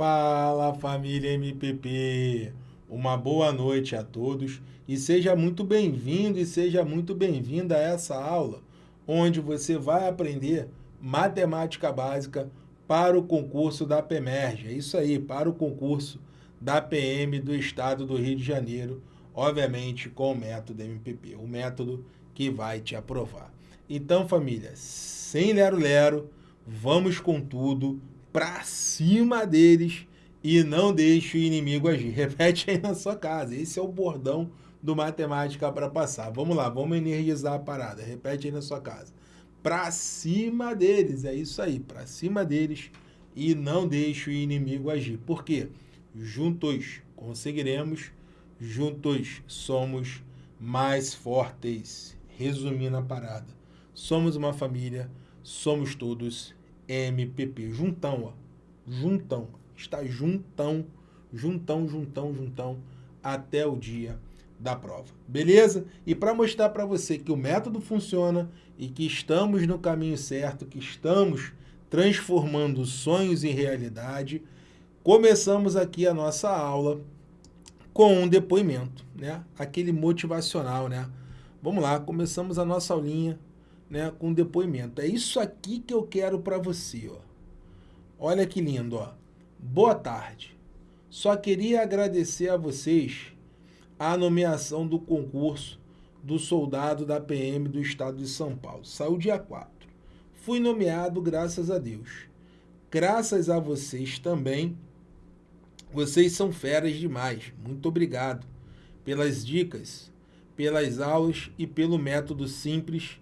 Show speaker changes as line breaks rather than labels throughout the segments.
Fala família MPP, uma boa noite a todos e seja muito bem-vindo e seja muito bem-vinda a essa aula, onde você vai aprender matemática básica para o concurso da PEMERGE. É isso aí, para o concurso da PM do Estado do Rio de Janeiro, obviamente com o método MPP, o método que vai te aprovar. Então, família, sem lero-lero, vamos com tudo, para cima deles e não deixe o inimigo agir. Repete aí na sua casa. Esse é o bordão do Matemática para passar. Vamos lá, vamos energizar a parada. Repete aí na sua casa. Para cima deles, é isso aí, para cima deles e não deixe o inimigo agir. Por quê? Juntos conseguiremos, juntos somos mais fortes. Resumindo a parada, somos uma família, somos todos MPP. Juntão, ó. Juntão. Está juntão, juntão, juntão, juntão, até o dia da prova. Beleza? E para mostrar para você que o método funciona e que estamos no caminho certo, que estamos transformando sonhos em realidade, começamos aqui a nossa aula com um depoimento, né? Aquele motivacional, né? Vamos lá, começamos a nossa aulinha né, com depoimento. É isso aqui que eu quero para você. Ó. Olha que lindo. Ó. Boa tarde. Só queria agradecer a vocês a nomeação do concurso do soldado da PM do estado de São Paulo. Saiu dia 4. Fui nomeado graças a Deus. Graças a vocês também. Vocês são feras demais. Muito obrigado pelas dicas, pelas aulas e pelo método simples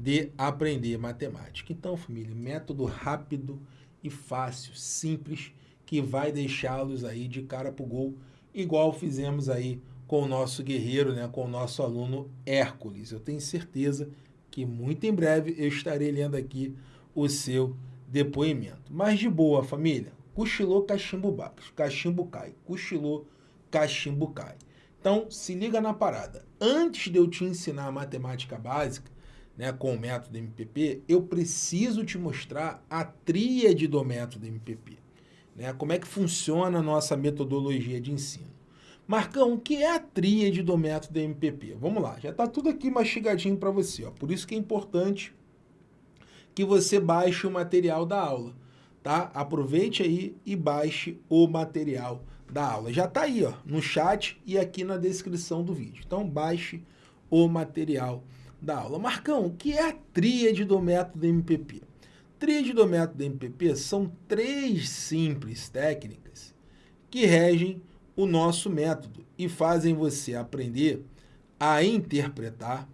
de aprender matemática. Então, família, método rápido e fácil, simples, que vai deixá-los aí de cara para o gol, igual fizemos aí com o nosso guerreiro, né, com o nosso aluno Hércules. Eu tenho certeza que muito em breve eu estarei lendo aqui o seu depoimento. Mas de boa, família, cochilou, cachimbo, cachimbo cai, cochilou, cachimbo cai. Então, se liga na parada. Antes de eu te ensinar a matemática básica, né, com o método MPP, eu preciso te mostrar a tríade do método MPP. Né? Como é que funciona a nossa metodologia de ensino. Marcão, o que é a tríade do método MPP? Vamos lá, já está tudo aqui mastigadinho para você. Ó. Por isso que é importante que você baixe o material da aula. Tá? Aproveite aí e baixe o material da aula. Já está aí ó, no chat e aqui na descrição do vídeo. Então baixe o material da aula. Marcão, o que é a tríade do método MPP? Tríade do método MPP são três simples técnicas que regem o nosso método e fazem você aprender a interpretar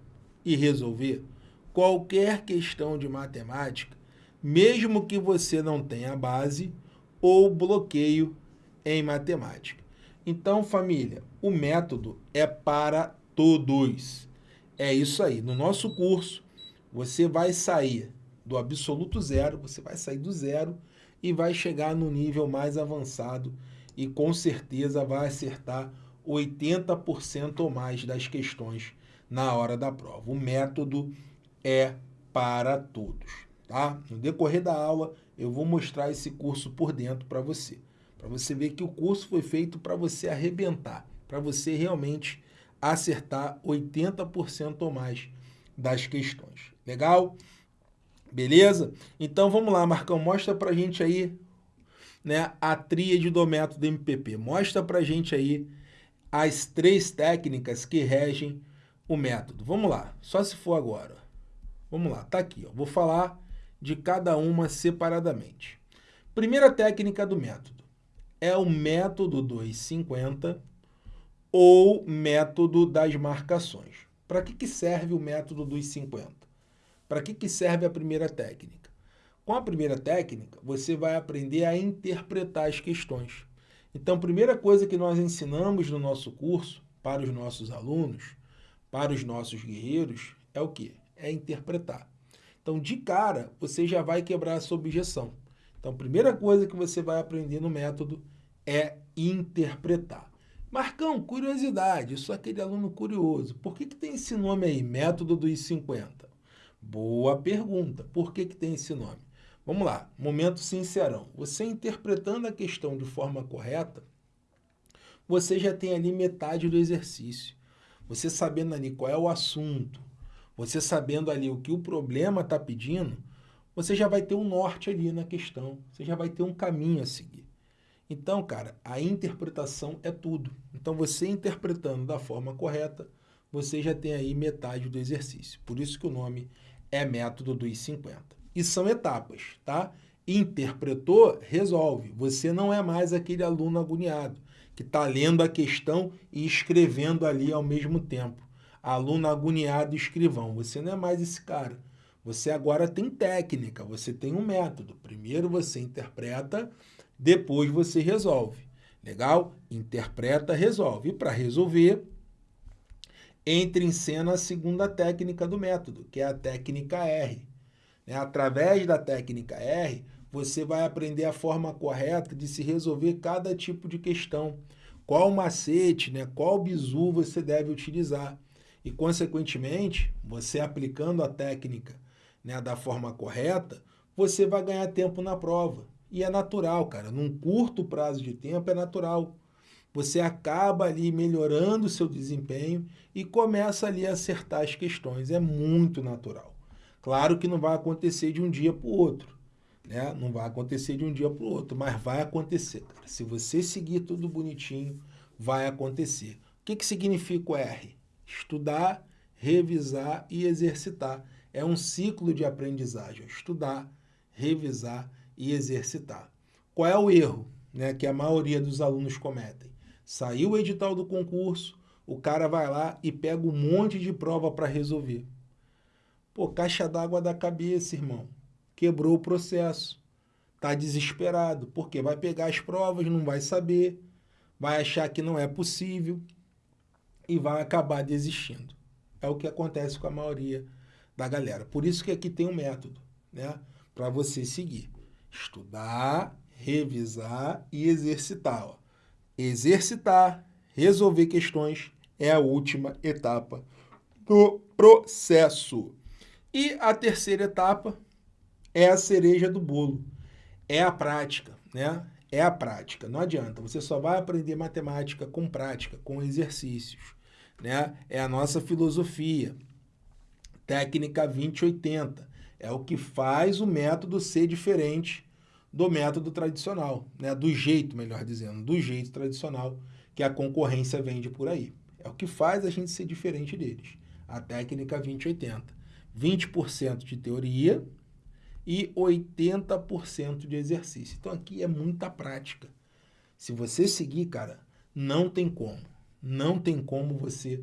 e resolver qualquer questão de matemática, mesmo que você não tenha base ou bloqueio em matemática. Então, família, o método é para todos. É isso aí. No nosso curso, você vai sair do absoluto zero, você vai sair do zero e vai chegar no nível mais avançado e com certeza vai acertar 80% ou mais das questões na hora da prova. O método é para todos, tá? No decorrer da aula, eu vou mostrar esse curso por dentro para você, para você ver que o curso foi feito para você arrebentar, para você realmente acertar 80% ou mais das questões. Legal? Beleza? Então vamos lá, Marcão, mostra pra gente aí né, a tríade do método MPP. Mostra pra gente aí as três técnicas que regem o método. Vamos lá, só se for agora. Vamos lá, tá aqui. Ó. Vou falar de cada uma separadamente. Primeira técnica do método é o método 250 ou método das marcações. Para que, que serve o método dos 50? Para que, que serve a primeira técnica? Com a primeira técnica, você vai aprender a interpretar as questões. Então, a primeira coisa que nós ensinamos no nosso curso para os nossos alunos, para os nossos guerreiros, é o quê? É interpretar. Então, de cara, você já vai quebrar a sua objeção. Então, a primeira coisa que você vai aprender no método é interpretar. Marcão, curiosidade, sou aquele aluno curioso. Por que, que tem esse nome aí, método dos 50? Boa pergunta. Por que, que tem esse nome? Vamos lá, momento sincerão. Você interpretando a questão de forma correta, você já tem ali metade do exercício. Você sabendo ali qual é o assunto, você sabendo ali o que o problema está pedindo, você já vai ter um norte ali na questão, você já vai ter um caminho a seguir. Então, cara, a interpretação é tudo. Então, você interpretando da forma correta, você já tem aí metade do exercício. Por isso que o nome é método dos 50. E são etapas, tá? Interpretou, resolve. Você não é mais aquele aluno agoniado que está lendo a questão e escrevendo ali ao mesmo tempo. Aluno agoniado escrivão. Você não é mais esse cara. Você agora tem técnica, você tem um método. Primeiro você interpreta, depois você resolve. Legal? Interpreta, resolve. E para resolver, entra em cena a segunda técnica do método, que é a técnica R. Né? Através da técnica R, você vai aprender a forma correta de se resolver cada tipo de questão. Qual macete, né? qual bizu você deve utilizar. E, consequentemente, você aplicando a técnica né, da forma correta, você vai ganhar tempo na prova. E é natural, cara. Num curto prazo de tempo é natural. Você acaba ali melhorando o seu desempenho e começa ali a acertar as questões. É muito natural. Claro que não vai acontecer de um dia para o outro. Né? Não vai acontecer de um dia para o outro, mas vai acontecer. Cara. Se você seguir tudo bonitinho, vai acontecer. O que, que significa o R? Estudar, revisar e exercitar é um ciclo de aprendizagem, estudar, revisar e exercitar. Qual é o erro né, que a maioria dos alunos cometem? Saiu o edital do concurso, o cara vai lá e pega um monte de prova para resolver. Pô, caixa d'água da cabeça, irmão. Quebrou o processo. Tá desesperado, porque vai pegar as provas, não vai saber, vai achar que não é possível e vai acabar desistindo. É o que acontece com a maioria da galera. Por isso que aqui tem um método, né? Para você seguir. Estudar, revisar e exercitar. Ó. Exercitar, resolver questões é a última etapa do processo. E a terceira etapa é a cereja do bolo. É a prática, né? É a prática. Não adianta. Você só vai aprender matemática com prática, com exercícios, né? É a nossa filosofia técnica 2080. É o que faz o método ser diferente do método tradicional, né? do jeito, melhor dizendo, do jeito tradicional que a concorrência vende por aí. É o que faz a gente ser diferente deles. A técnica 2080. 20% de teoria e 80% de exercício. Então aqui é muita prática. Se você seguir, cara, não tem como. Não tem como você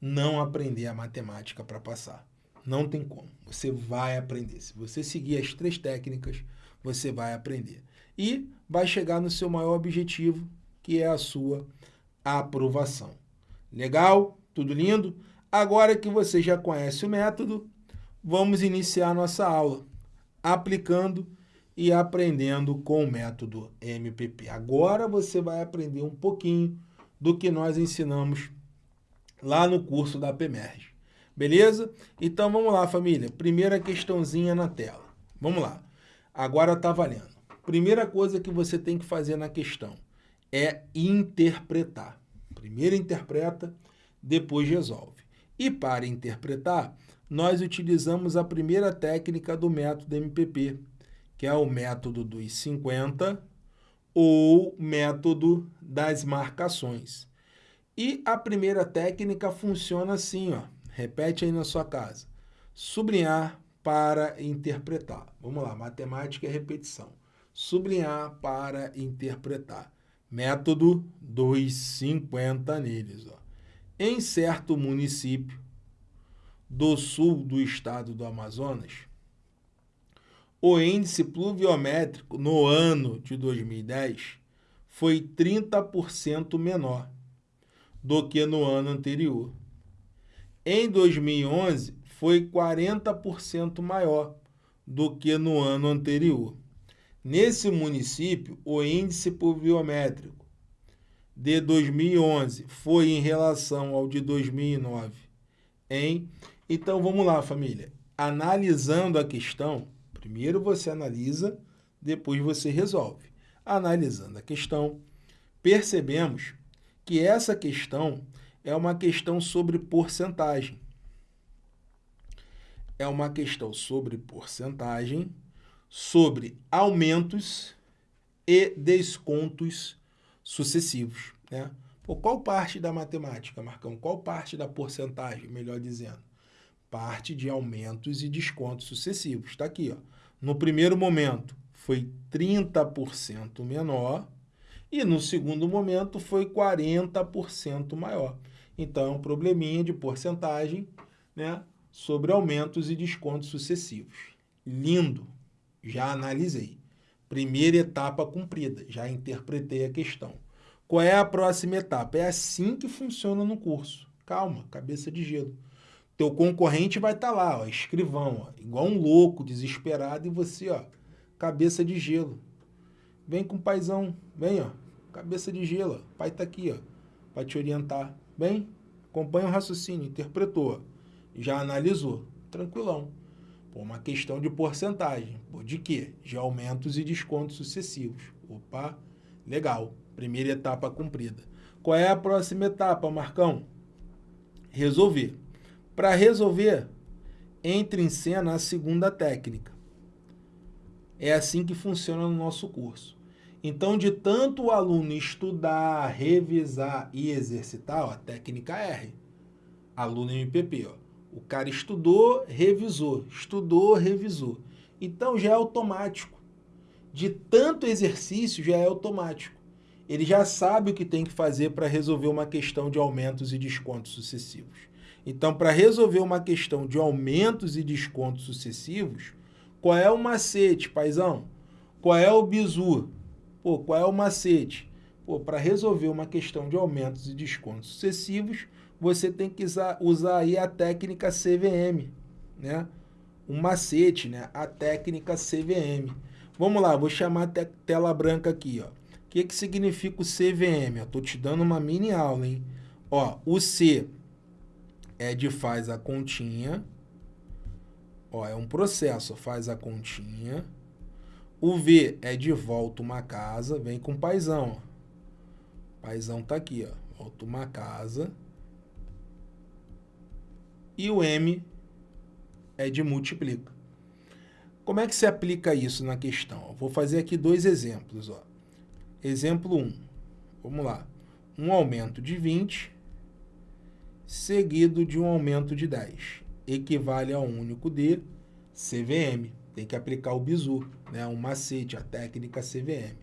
não aprender a matemática para passar. Não tem como. Você vai aprender. Se você seguir as três técnicas, você vai aprender. E vai chegar no seu maior objetivo, que é a sua aprovação. Legal? Tudo lindo? Agora que você já conhece o método, vamos iniciar nossa aula aplicando e aprendendo com o método MPP. Agora você vai aprender um pouquinho do que nós ensinamos lá no curso da PEMERG. Beleza? Então vamos lá, família. Primeira questãozinha na tela. Vamos lá. Agora está valendo. Primeira coisa que você tem que fazer na questão é interpretar. Primeiro interpreta, depois resolve. E para interpretar, nós utilizamos a primeira técnica do método MPP, que é o método dos 50 ou método das marcações. E a primeira técnica funciona assim, ó. Repete aí na sua casa. Sublinhar para interpretar. Vamos lá, matemática é repetição. Sublinhar para interpretar. Método 250 neles. Ó. Em certo município do sul do estado do Amazonas, o índice pluviométrico no ano de 2010 foi 30% menor do que no ano anterior. Em 2011, foi 40% maior do que no ano anterior. Nesse município, o índice pluviométrico de 2011 foi em relação ao de 2009. Hein? Então, vamos lá, família. Analisando a questão, Primeiro você analisa, depois você resolve. Analisando a questão, percebemos que essa questão é uma questão sobre porcentagem. É uma questão sobre porcentagem, sobre aumentos e descontos sucessivos. Né? Pô, qual parte da matemática, Marcão? Qual parte da porcentagem, melhor dizendo? Parte de aumentos e descontos sucessivos. Está aqui. Ó. No primeiro momento, foi 30% menor e no segundo momento foi 40% maior. Então, é um probleminha de porcentagem né, sobre aumentos e descontos sucessivos. Lindo! Já analisei. Primeira etapa cumprida, já interpretei a questão. Qual é a próxima etapa? É assim que funciona no curso. Calma, cabeça de gelo. Teu concorrente vai estar tá lá, ó, escrivão, ó, igual um louco, desesperado, e você, ó, cabeça de gelo. Vem com o paizão, vem, ó, cabeça de gelo. O pai tá aqui, ó, para te orientar. Vem, acompanha o raciocínio, interpretou, já analisou, tranquilão. Pô, uma questão de porcentagem. De quê? De aumentos e descontos sucessivos. Opa, legal. Primeira etapa cumprida. Qual é a próxima etapa, Marcão? Resolver. Para resolver, entre em cena a segunda técnica. É assim que funciona no nosso curso. Então, de tanto o aluno estudar, revisar e exercitar, ó, a técnica R, aluno MPP, ó, o cara estudou, revisou, estudou, revisou. Então, já é automático. De tanto exercício, já é automático ele já sabe o que tem que fazer para resolver uma questão de aumentos e descontos sucessivos. Então, para resolver uma questão de aumentos e descontos sucessivos, qual é o macete, paizão? Qual é o bizu? Pô, qual é o macete? Pô, para resolver uma questão de aumentos e descontos sucessivos, você tem que usar, usar aí a técnica CVM, né? Um macete, né? A técnica CVM. Vamos lá, vou chamar a tela branca aqui, ó que, que significa o CVM? Eu estou te dando uma mini aula, hein? Ó, o C é de faz a continha. Ó, é um processo, faz a continha. O V é de volta uma casa, vem com paizão. Ó. Paizão tá aqui, ó. Volta uma casa. E o M é de multiplica. Como é que se aplica isso na questão? vou fazer aqui dois exemplos, ó. Exemplo 1. Vamos lá. Um aumento de 20 seguido de um aumento de 10. Equivale a um único de CVM. Tem que aplicar o bizu, né? um macete, a técnica CVM.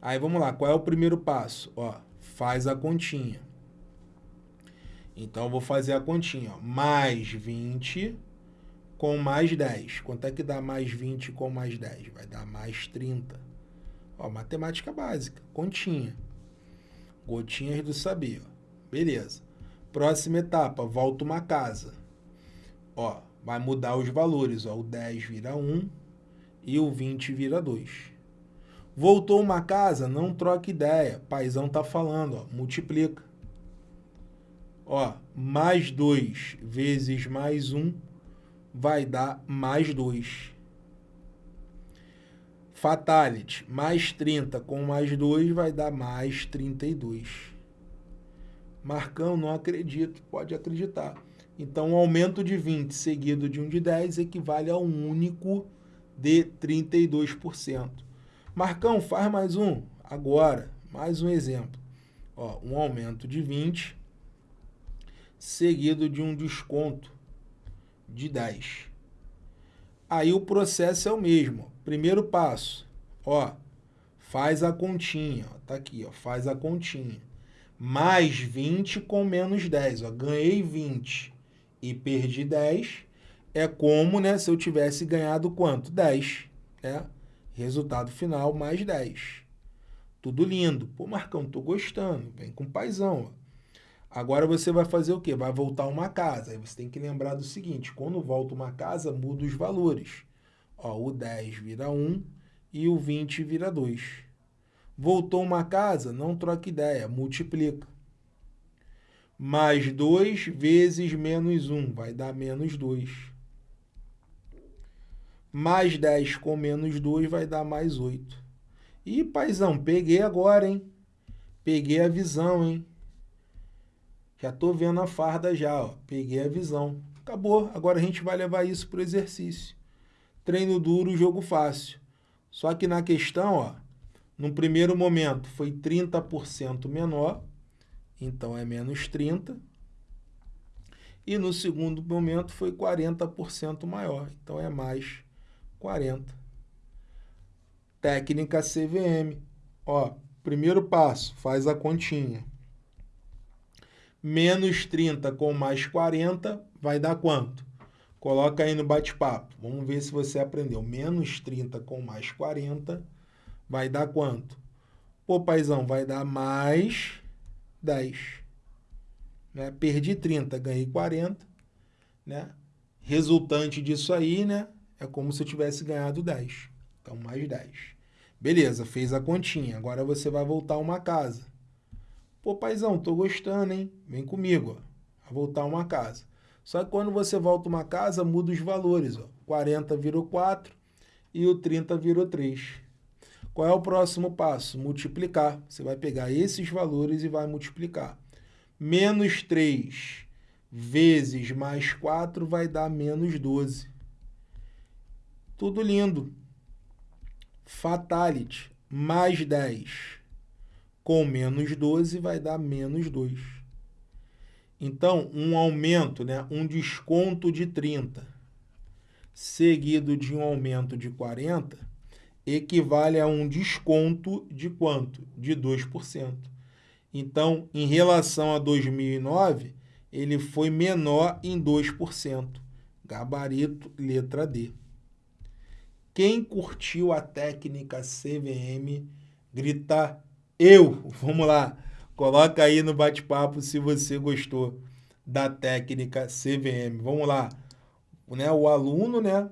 Aí vamos lá, qual é o primeiro passo? Ó, faz a continha. Então, eu vou fazer a continha. Ó. Mais 20 com mais 10. Quanto é que dá mais 20 com mais 10? Vai dar mais 30. Ó, matemática básica, continha. Gotinhas do saber. Ó. Beleza. Próxima etapa, volta uma casa. Ó, vai mudar os valores. Ó. O 10 vira 1 e o 20 vira 2. Voltou uma casa, não troca ideia. Paizão tá falando, ó, multiplica. Ó, mais 2 vezes mais 1 vai dar mais 2. Fatality, mais 30 com mais 2 vai dar mais 32. Marcão, não acredito. Pode acreditar. Então, um aumento de 20 seguido de um de 10 equivale a um único de 32%. Marcão, faz mais um. Agora, mais um exemplo. Ó, um aumento de 20 seguido de um desconto de 10. Aí o processo é o mesmo. Primeiro passo, ó, faz a continha, ó, tá aqui, ó, faz a continha. Mais 20 com menos 10, ó, ganhei 20 e perdi 10, é como, né, se eu tivesse ganhado quanto? 10, né? Resultado final, mais 10. Tudo lindo. Pô, Marcão, tô gostando, vem com paizão, ó. Agora você vai fazer o quê? Vai voltar uma casa. Aí você tem que lembrar do seguinte, quando volta uma casa, muda os valores. Ó, o 10 vira 1 e o 20 vira 2. Voltou uma casa, não troca ideia, multiplica. Mais 2 vezes menos 1 vai dar menos 2. Mais 10 com menos 2 vai dar mais 8. Ih, paizão, peguei agora, hein? Peguei a visão, hein? Já tô vendo a farda já, ó. Peguei a visão. Acabou. Agora a gente vai levar isso para o exercício. Treino duro, jogo fácil. Só que na questão, ó, no primeiro momento foi 30% menor, então é menos 30. E no segundo momento foi 40% maior, então é mais 40. Técnica CVM. Ó, primeiro passo, faz a continha. Menos 30 com mais 40 vai dar quanto? Coloca aí no bate-papo. Vamos ver se você aprendeu. Menos 30 com mais 40 vai dar quanto? Pô, paizão, vai dar mais 10. Né? Perdi 30, ganhei 40. Né? Resultante disso aí, né? É como se eu tivesse ganhado 10. Então, mais 10. Beleza, fez a continha. Agora você vai voltar uma casa. Pô, paizão, tô gostando, hein? Vem comigo, ó. Vai voltar a uma casa. Só que quando você volta uma casa, muda os valores. Ó. 40 virou 4 e o 30 virou 3. Qual é o próximo passo? Multiplicar. Você vai pegar esses valores e vai multiplicar. Menos 3 vezes mais 4 vai dar menos 12. Tudo lindo. Fatality. Mais 10 com menos 12 vai dar menos 2. Então, um aumento, né, um desconto de 30, seguido de um aumento de 40, equivale a um desconto de quanto? De 2%. Então, em relação a 2009, ele foi menor em 2%. Gabarito, letra D. Quem curtiu a técnica CVM, grita eu. Vamos lá. Coloca aí no bate-papo se você gostou da técnica CVM. Vamos lá. Né, o aluno né,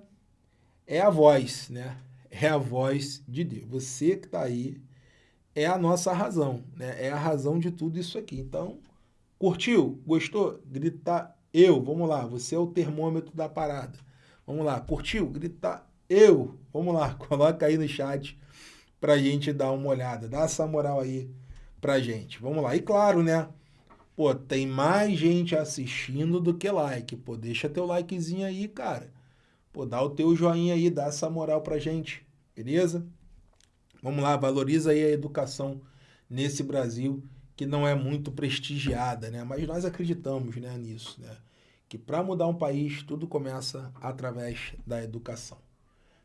é a voz, né? É a voz de Deus. Você que está aí é a nossa razão, né? É a razão de tudo isso aqui. Então, curtiu? Gostou? Grita eu. Vamos lá. Você é o termômetro da parada. Vamos lá. Curtiu? Grita eu. Vamos lá. Coloca aí no chat para a gente dar uma olhada. Dá essa moral aí pra gente. Vamos lá. E claro, né? Pô, tem mais gente assistindo do que like. Pô, deixa teu likezinho aí, cara. Pô, dá o teu joinha aí, dá essa moral pra gente, beleza? Vamos lá, valoriza aí a educação nesse Brasil que não é muito prestigiada, né? Mas nós acreditamos, né, nisso, né? Que para mudar um país, tudo começa através da educação.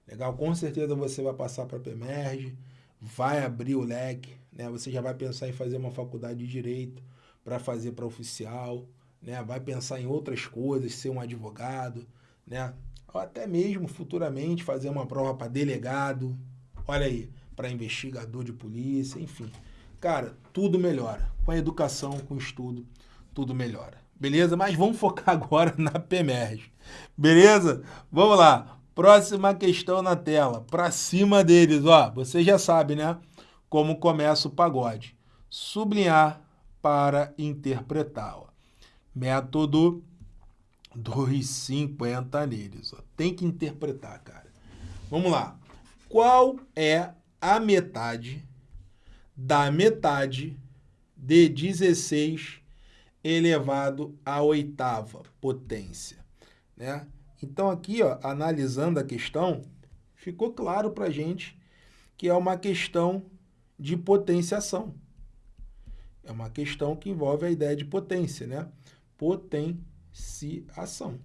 Legal? Com certeza você vai passar para a PEMERG, vai abrir o leque, né? Você já vai pensar em fazer uma faculdade de direito para fazer para oficial, né? Vai pensar em outras coisas, ser um advogado, né? Ou até mesmo futuramente fazer uma prova para delegado, olha aí, para investigador de polícia, enfim. Cara, tudo melhora. Com a educação, com o estudo, tudo melhora. Beleza? Mas vamos focar agora na PEMERG. Beleza? Vamos lá. Próxima questão na tela. Para cima deles, ó. Você já sabe, né? Como começa o pagode. Sublinhar para interpretar. Ó. Método 250 neles. Ó. Tem que interpretar, cara. Vamos lá. Qual é a metade da metade de 16 elevado à oitava potência? Né? Então aqui, ó, analisando a questão, ficou claro para a gente que é uma questão de potenciação. É uma questão que envolve a ideia de potência, né? Potenciação.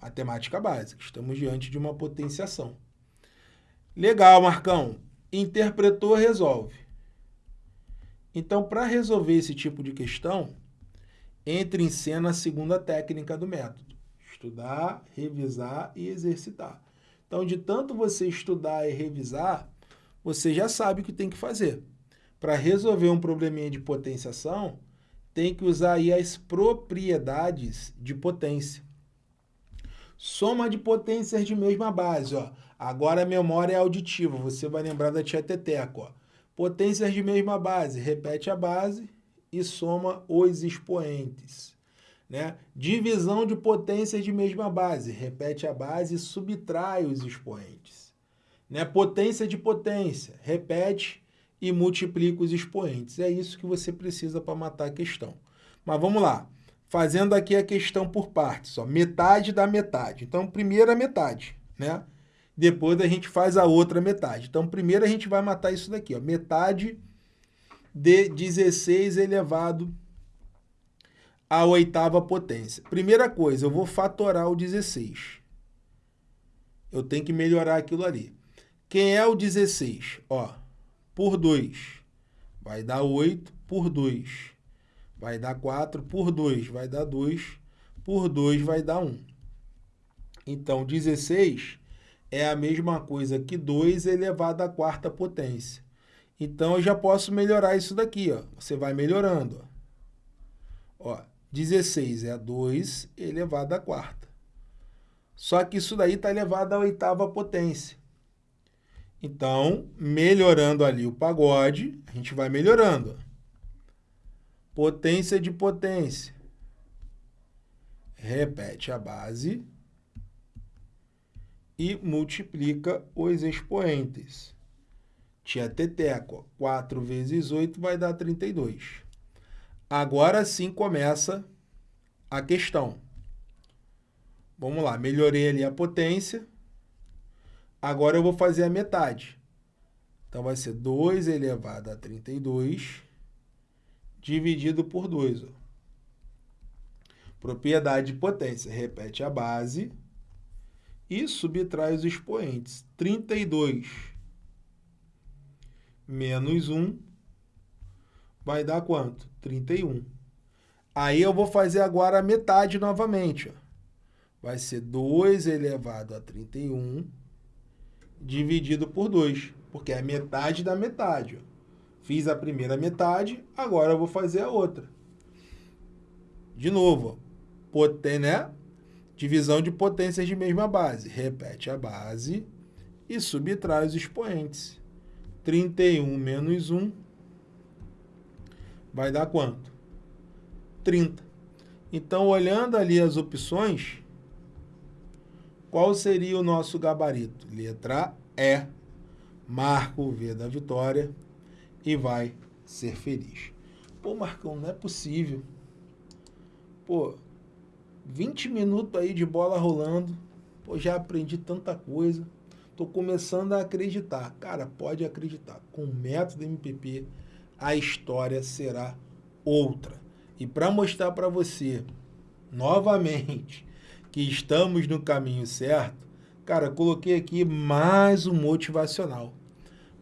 Matemática básica. Estamos diante de uma potenciação. Legal, Marcão. Interpretou, resolve. Então, para resolver esse tipo de questão, entre em cena a segunda técnica do método Estudar, revisar e exercitar. Então, de tanto você estudar e revisar, você já sabe o que tem que fazer. Para resolver um probleminha de potenciação, tem que usar aí as propriedades de potência. Soma de potências de mesma base. Ó. Agora a memória é auditiva, você vai lembrar da tia Teteco. Ó. Potências de mesma base, repete a base e soma os expoentes. Né? Divisão de potências de mesma base. Repete a base e subtrai os expoentes. Né? Potência de potência. Repete e multiplica os expoentes. É isso que você precisa para matar a questão. Mas vamos lá. Fazendo aqui a questão por partes. Ó. Metade da metade. Então, primeira metade. Né? Depois a gente faz a outra metade. Então, primeiro a gente vai matar isso daqui. Ó. Metade de 16 elevado à oitava potência. Primeira coisa, eu vou fatorar o 16. Eu tenho que melhorar aquilo ali. Quem é o 16? Ó, por 2 vai dar 8 por 2. Vai dar 4 por 2, vai dar 2. Por 2 vai dar 1. Então, 16 é a mesma coisa que 2 elevado à quarta potência. Então, eu já posso melhorar isso daqui. Ó. Você vai melhorando. Ó. Ó, 16 é 2 elevado à quarta. Só que isso daí está elevado à oitava potência. Então, melhorando ali o pagode, a gente vai melhorando. Potência de potência. Repete a base e multiplica os expoentes. Tia Teteco, 4 vezes 8 vai dar 32. Agora sim começa a questão. Vamos lá, melhorei ali a potência. Agora eu vou fazer a metade. Então, vai ser 2 elevado a 32 dividido por 2. Ó. Propriedade de potência. Repete a base e subtrai os expoentes. 32 menos 1 vai dar quanto? 31. Aí eu vou fazer agora a metade novamente. Ó. Vai ser 2 elevado a 31 dividido por 2, porque é metade da metade. Ó. Fiz a primeira metade, agora eu vou fazer a outra. De novo, poten, né? Divisão de potências de mesma base. Repete a base e subtrai os expoentes. 31 menos 1 vai dar quanto? 30. Então, olhando ali as opções, qual seria o nosso gabarito? Letra E. Marca o V da vitória e vai ser feliz. Pô, Marcão, não é possível. Pô, 20 minutos aí de bola rolando, pô, já aprendi tanta coisa, tô começando a acreditar. Cara, pode acreditar, com o método MPP a história será outra. E para mostrar para você, novamente, que estamos no caminho certo, cara, coloquei aqui mais um motivacional,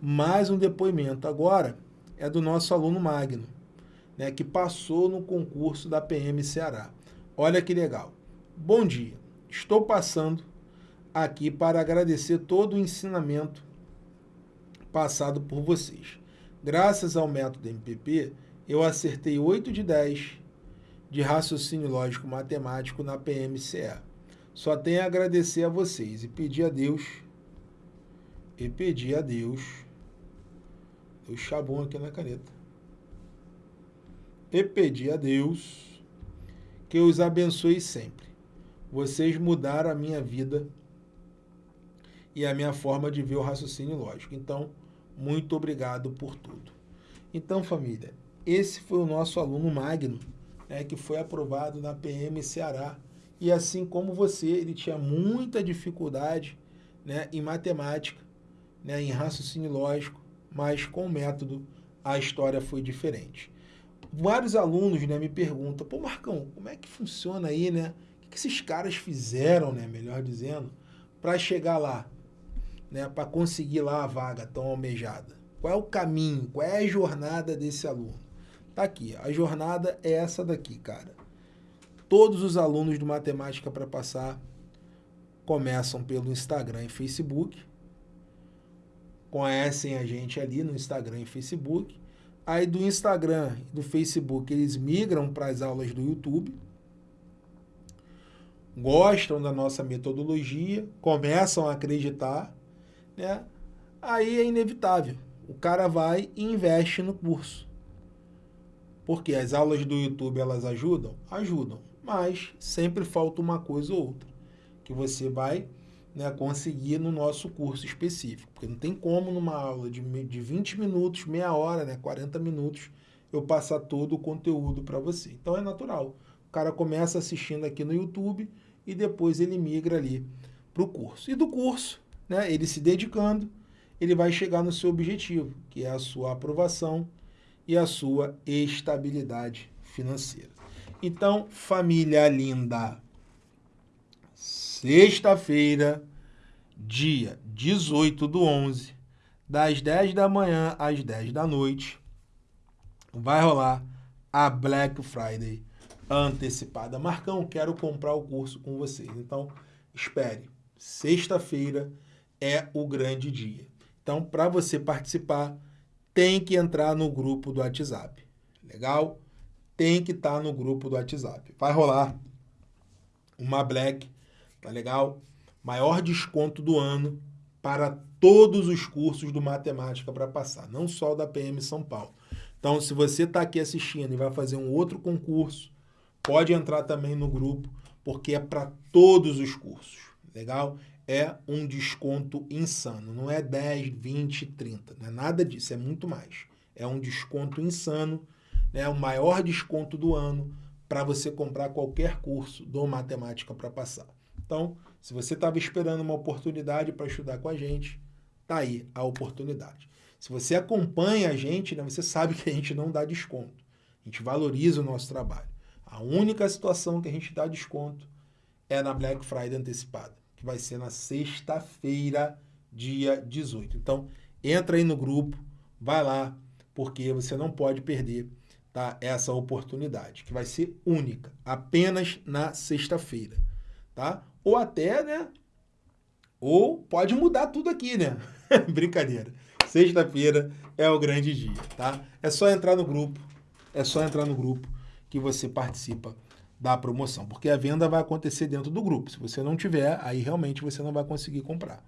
mais um depoimento. Agora é do nosso aluno Magno, né, que passou no concurso da PM Ceará. Olha que legal. Bom dia. Estou passando aqui para agradecer todo o ensinamento passado por vocês. Graças ao método MPP, eu acertei 8 de 10 de raciocínio lógico matemático na PMCE. Só tenho a agradecer a vocês e pedir a Deus e pedir a Deus o chabum aqui na caneta. E pedir a Deus que os abençoe sempre. Vocês mudaram a minha vida e a minha forma de ver o raciocínio lógico. Então, muito obrigado por tudo. Então, família, esse foi o nosso aluno Magno, né, que foi aprovado na PM Ceará. E assim como você, ele tinha muita dificuldade né, em matemática, né, em raciocínio lógico, mas com o método a história foi diferente vários alunos né, me perguntam, pô Marcão, como é que funciona aí, né? O que esses caras fizeram, né, melhor dizendo, para chegar lá, né, para conseguir lá a vaga tão almejada? Qual é o caminho, qual é a jornada desse aluno? Tá aqui, a jornada é essa daqui, cara. Todos os alunos do Matemática para Passar começam pelo Instagram e Facebook, conhecem a gente ali no Instagram e Facebook, Aí do Instagram do Facebook eles migram para as aulas do YouTube, gostam da nossa metodologia, começam a acreditar, né? Aí é inevitável. O cara vai e investe no curso. Porque as aulas do YouTube elas ajudam? Ajudam. mas sempre falta uma coisa ou outra que você vai né, conseguir no nosso curso específico. Porque não tem como numa aula de, de 20 minutos, meia hora, né, 40 minutos, eu passar todo o conteúdo para você. Então é natural. O cara começa assistindo aqui no YouTube e depois ele migra ali para o curso. E do curso, né, ele se dedicando, ele vai chegar no seu objetivo, que é a sua aprovação e a sua estabilidade financeira. Então, família linda, sexta-feira, dia 18 do 11, das 10 da manhã às 10 da noite, vai rolar a Black Friday antecipada. Marcão, quero comprar o curso com vocês. Então, espere. Sexta-feira é o grande dia. Então, para você participar, tem que entrar no grupo do WhatsApp. Legal? Tem que estar tá no grupo do WhatsApp. Vai rolar uma Black, tá legal? Maior desconto do ano para todos os cursos do Matemática para passar, não só o da PM São Paulo. Então, se você está aqui assistindo e vai fazer um outro concurso, pode entrar também no grupo, porque é para todos os cursos, legal? É um desconto insano, não é 10, 20, 30, não é nada disso, é muito mais. É um desconto insano, né? o maior desconto do ano para você comprar qualquer curso do Matemática para passar. Então, se você estava esperando uma oportunidade para estudar com a gente, tá aí a oportunidade. Se você acompanha a gente, né, você sabe que a gente não dá desconto. A gente valoriza o nosso trabalho. A única situação que a gente dá desconto é na Black Friday antecipada, vai ser na sexta-feira, dia 18. Então, entra aí no grupo, vai lá, porque você não pode perder tá, essa oportunidade, que vai ser única, apenas na sexta-feira. Tá? Ou até, né? Ou pode mudar tudo aqui, né? Brincadeira. Sexta-feira é o grande dia, tá? É só entrar no grupo, é só entrar no grupo que você participa da promoção, porque a venda vai acontecer dentro do grupo. Se você não tiver, aí realmente você não vai conseguir comprar.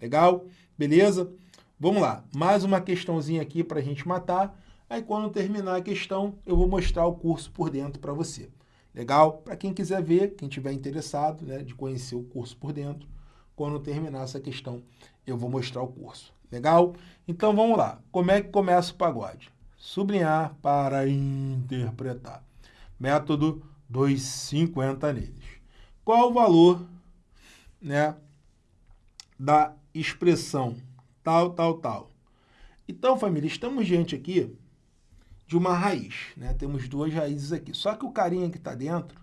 Legal? Beleza? Vamos lá, mais uma questãozinha aqui para a gente matar. Aí quando terminar a questão, eu vou mostrar o curso por dentro para você. Legal? Para quem quiser ver, quem tiver interessado né, de conhecer o curso por dentro, quando terminar essa questão, eu vou mostrar o curso. Legal? Então vamos lá. Como é que começa o pagode? Sublinhar para interpretar. Método 250 neles. Qual o valor né, da expressão tal, tal, tal? Então, família, estamos diante aqui de uma raiz. Né? Temos duas raízes aqui. Só que o carinha que está dentro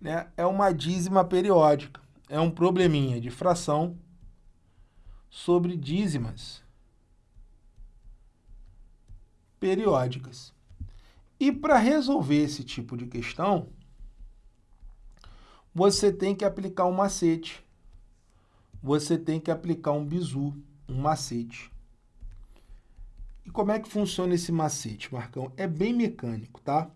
né, é uma dízima periódica. É um probleminha de fração sobre dízimas periódicas. E para resolver esse tipo de questão, você tem que aplicar um macete. Você tem que aplicar um bizu, um macete. E como é que funciona esse macete, Marcão? É bem mecânico, tá?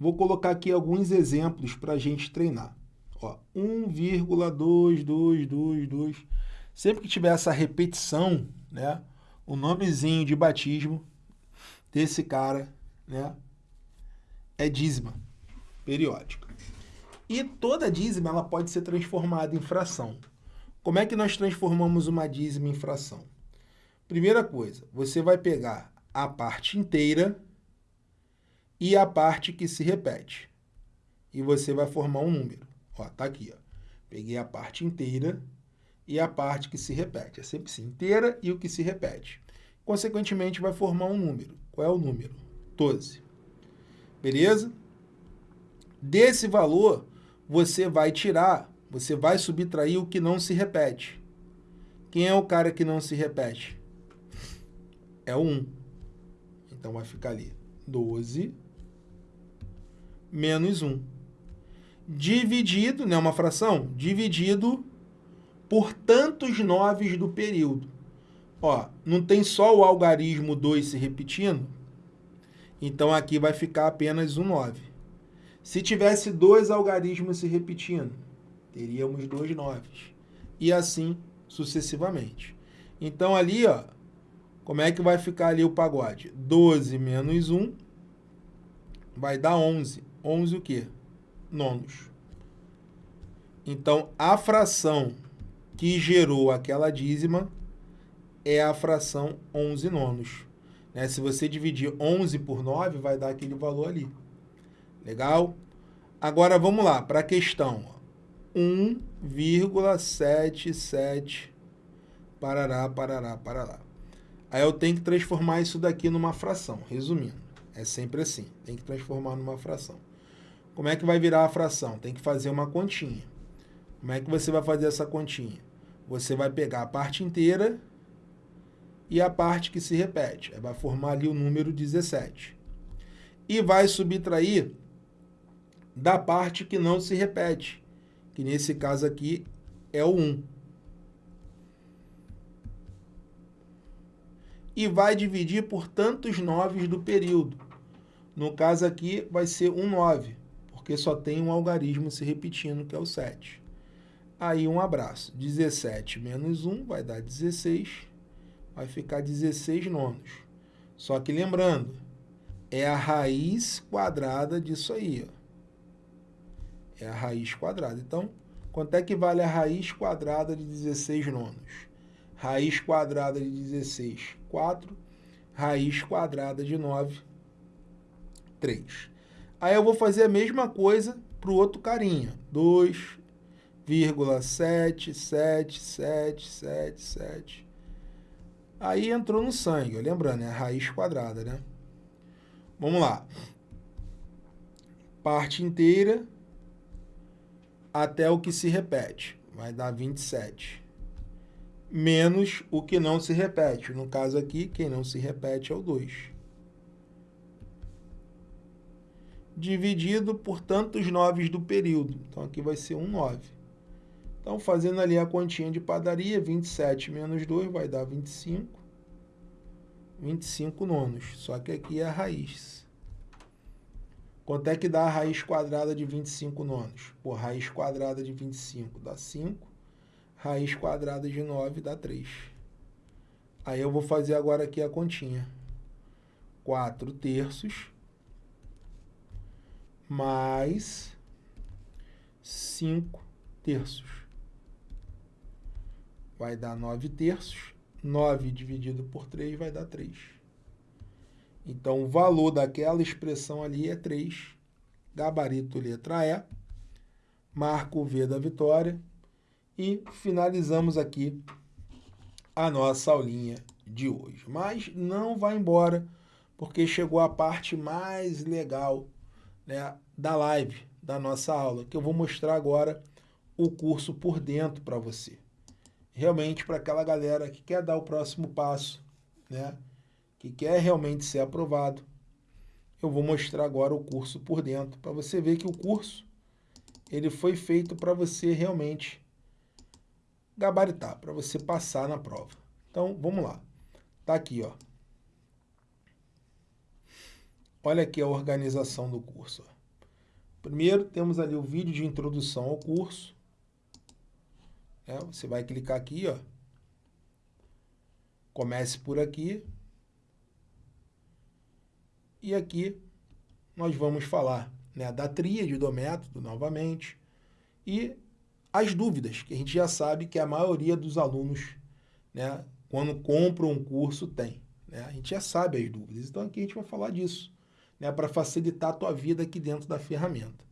Vou colocar aqui alguns exemplos para a gente treinar. Ó, 1,2222 Sempre que tiver essa repetição, né, o nomezinho de batismo desse cara, né, é dízima periódica. E toda dízima ela pode ser transformada em fração. Como é que nós transformamos uma dízima em fração? Primeira coisa, você vai pegar a parte inteira e a parte que se repete. E você vai formar um número. Ó, tá aqui, ó. Peguei a parte inteira e a parte que se repete. É sempre inteira e o que se repete. Consequentemente, vai formar um número. Qual é o número? 12. Beleza? Desse valor, você vai tirar, você vai subtrair o que não se repete. Quem é o cara que não se repete? É o 1. Então, vai ficar ali 12 menos 1. Dividido, não é uma fração? Dividido por tantos noves do período. Ó, não tem só o algarismo 2 se repetindo? Então aqui vai ficar apenas um 9. Se tivesse dois algarismos se repetindo, teríamos dois noves. E assim sucessivamente. Então ali, ó, como é que vai ficar ali o pagode? 12 menos 1 vai dar 11. 11 o quê? Nonos. Então, a fração que gerou aquela dízima é a fração 11 nonos. Né? Se você dividir 11 por 9, vai dar aquele valor ali. Legal? Agora, vamos lá, para a questão. 1,77 parará, parará, parará. Aí eu tenho que transformar isso daqui numa fração, resumindo. É sempre assim, tem que transformar numa fração. Como é que vai virar a fração? Tem que fazer uma continha. Como é que você vai fazer essa continha? Você vai pegar a parte inteira e a parte que se repete. Vai formar ali o número 17. E vai subtrair da parte que não se repete, que nesse caso aqui é o 1. E vai dividir por tantos noves do período. No caso aqui vai ser um 9, porque só tem um algarismo se repetindo, que é o 7. Aí um abraço. 17 menos 1 vai dar 16, vai ficar 16 nonos. Só que lembrando, é a raiz quadrada disso aí, ó é a raiz quadrada. Então, quanto é que vale a raiz quadrada de 16 nonos? Raiz quadrada de 16, 4. Raiz quadrada de 9, 3. Aí eu vou fazer a mesma coisa para o outro carinha. 2,77777. Aí entrou no sangue, lembrando, é raiz quadrada, né? Vamos lá. Parte inteira até o que se repete. Vai dar 27. Menos o que não se repete. No caso aqui, quem não se repete é o 2. Dividido por tantos noves do período. Então, aqui vai ser um 9. Então, fazendo ali a continha de padaria, 27 menos 2 vai dar 25. 25 nonos. Só que aqui é a raiz. Quanto é que dá a raiz quadrada de 25 nonos? Pô, raiz quadrada de 25 dá 5. Raiz quadrada de 9 dá 3. Aí eu vou fazer agora aqui a continha. 4 terços mais 5 terços. Vai dar 9 terços. 9 dividido por 3 vai dar 3. Então, o valor daquela expressão ali é 3, gabarito letra E, marco V da vitória e finalizamos aqui a nossa aulinha de hoje. Mas não vai embora, porque chegou a parte mais legal né, da live, da nossa aula, que eu vou mostrar agora o curso por dentro para você. Realmente para aquela galera que quer dar o próximo passo, né? que quer realmente ser aprovado, eu vou mostrar agora o curso por dentro, para você ver que o curso ele foi feito para você realmente gabaritar, para você passar na prova. Então, vamos lá. Tá aqui, ó. Olha aqui a organização do curso. Primeiro, temos ali o vídeo de introdução ao curso. É, você vai clicar aqui, ó. Comece por aqui. E aqui nós vamos falar né, da tríade do método novamente e as dúvidas, que a gente já sabe que a maioria dos alunos, né, quando compram um curso, tem. Né? A gente já sabe as dúvidas. Então aqui a gente vai falar disso, né, para facilitar a tua vida aqui dentro da ferramenta.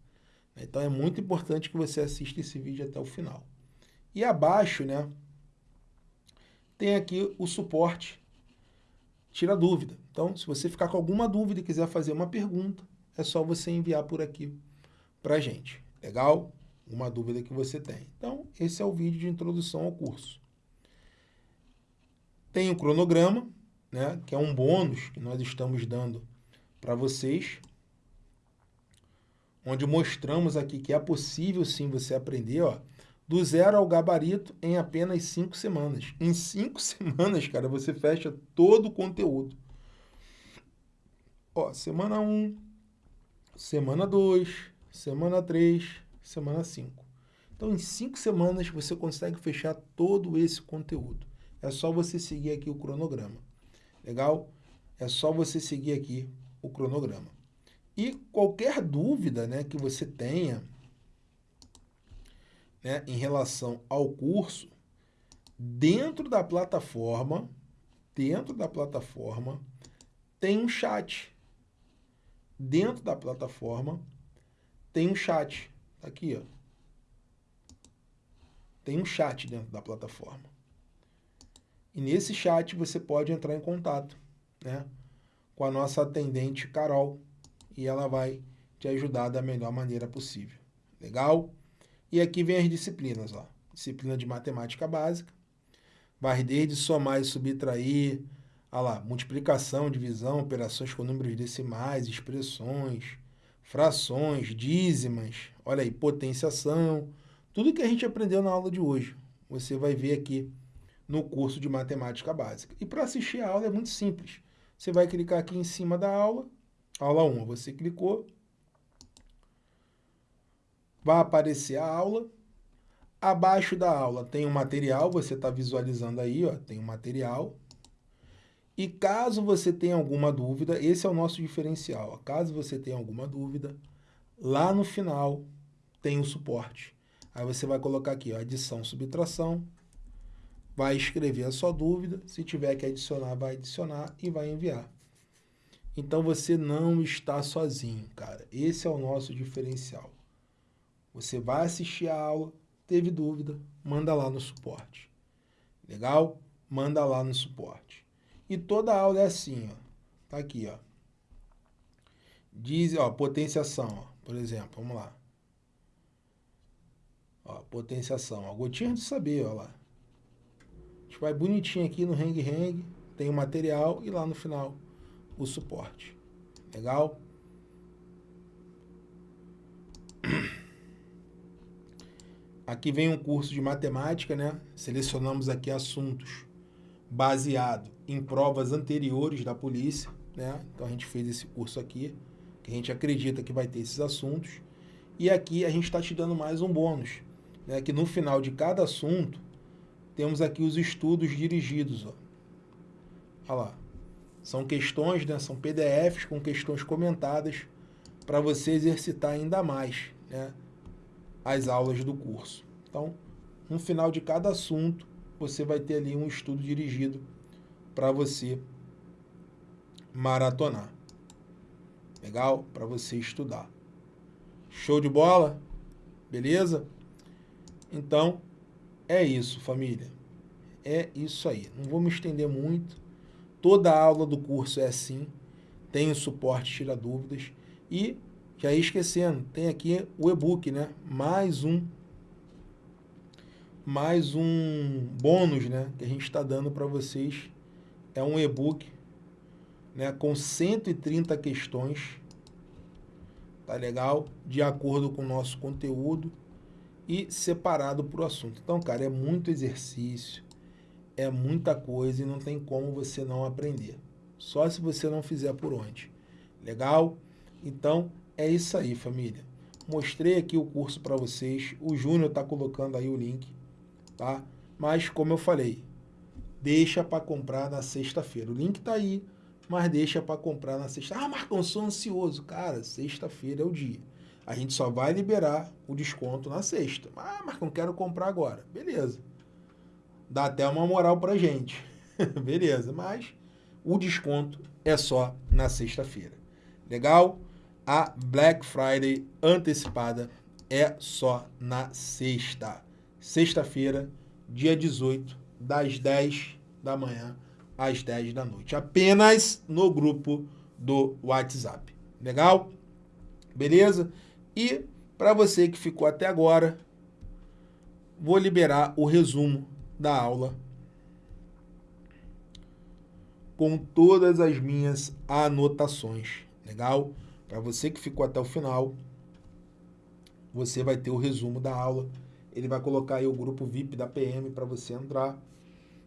Então é muito importante que você assista esse vídeo até o final. E abaixo, né, tem aqui o suporte tira dúvida. Então, se você ficar com alguma dúvida e quiser fazer uma pergunta, é só você enviar por aqui para a gente. Legal? Uma dúvida que você tem. Então, esse é o vídeo de introdução ao curso. Tem o cronograma, né, que é um bônus que nós estamos dando para vocês, onde mostramos aqui que é possível sim você aprender, ó, do zero ao gabarito em apenas cinco semanas. Em cinco semanas, cara, você fecha todo o conteúdo. Ó, semana 1, um, semana 2, semana 3, semana 5. Então, em cinco semanas, você consegue fechar todo esse conteúdo. É só você seguir aqui o cronograma. Legal? É só você seguir aqui o cronograma. E qualquer dúvida né, que você tenha né, em relação ao curso, dentro da plataforma, dentro da plataforma, tem um chat. Dentro da plataforma, tem um chat. Tá aqui, ó. Tem um chat dentro da plataforma. E nesse chat você pode entrar em contato né, com a nossa atendente Carol e ela vai te ajudar da melhor maneira possível. Legal? E aqui vem as disciplinas, ó. Disciplina de matemática básica. Vai desde somar e subtrair, olha lá, multiplicação, divisão, operações com números decimais, expressões, frações, dízimas, olha aí, potenciação, tudo que a gente aprendeu na aula de hoje. Você vai ver aqui no curso de matemática básica. E para assistir a aula é muito simples. Você vai clicar aqui em cima da aula, aula 1, você clicou, vai aparecer a aula. Abaixo da aula tem um material, você está visualizando aí, ó, tem um material. E caso você tenha alguma dúvida, esse é o nosso diferencial. Ó, caso você tenha alguma dúvida, lá no final tem o suporte. Aí você vai colocar aqui, ó, adição, subtração, vai escrever a sua dúvida, se tiver que adicionar, vai adicionar e vai enviar. Então você não está sozinho, cara. Esse é o nosso diferencial. Você vai assistir a aula, teve dúvida, manda lá no suporte. Legal? Manda lá no suporte. E toda aula é assim, ó. Tá aqui, ó. Diz, ó, potenciação, ó, por exemplo, vamos lá. Ó, potenciação, ó, gotinha de saber, ó lá. A gente vai bonitinho aqui no Hang Hang, tem o material e lá no final o suporte. Legal? Aqui vem um curso de matemática, né? Selecionamos aqui assuntos baseado em provas anteriores da polícia, né? Então a gente fez esse curso aqui, que a gente acredita que vai ter esses assuntos. E aqui a gente está te dando mais um bônus, né? Que no final de cada assunto temos aqui os estudos dirigidos, ó. Olha lá. São questões, né? São PDFs com questões comentadas para você exercitar ainda mais, né? As aulas do curso. Então, no final de cada assunto, você vai ter ali um estudo dirigido para você maratonar. Legal? Para você estudar. Show de bola? Beleza? Então, é isso, família. É isso aí. Não vou me estender muito. Toda aula do curso é assim. Tem o suporte, tira dúvidas. E que aí esquecendo, tem aqui o e-book, né? Mais um mais um bônus, né, que a gente está dando para vocês. É um e-book, né, com 130 questões. Tá legal? De acordo com o nosso conteúdo e separado por assunto. Então, cara, é muito exercício, é muita coisa e não tem como você não aprender. Só se você não fizer por onde. Legal? Então, é isso aí, família. Mostrei aqui o curso para vocês. O Júnior está colocando aí o link, tá? Mas, como eu falei, deixa para comprar na sexta-feira. O link está aí, mas deixa para comprar na sexta. Ah, Marcão, sou ansioso. Cara, sexta-feira é o dia. A gente só vai liberar o desconto na sexta. Ah, Marcão, quero comprar agora. Beleza. Dá até uma moral para gente. Beleza, mas o desconto é só na sexta-feira. Legal? A Black Friday antecipada é só na sexta. Sexta-feira, dia 18, das 10 da manhã às 10 da noite. Apenas no grupo do WhatsApp. Legal? Beleza? E para você que ficou até agora, vou liberar o resumo da aula com todas as minhas anotações. Legal? Para você que ficou até o final, você vai ter o resumo da aula. Ele vai colocar aí o grupo VIP da PM para você entrar.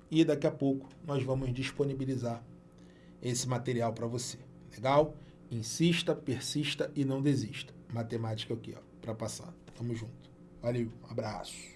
E daqui a pouco nós vamos disponibilizar esse material para você. Legal? Insista, persista e não desista. Matemática aqui, ó, para passar. Tamo junto. Valeu, abraço.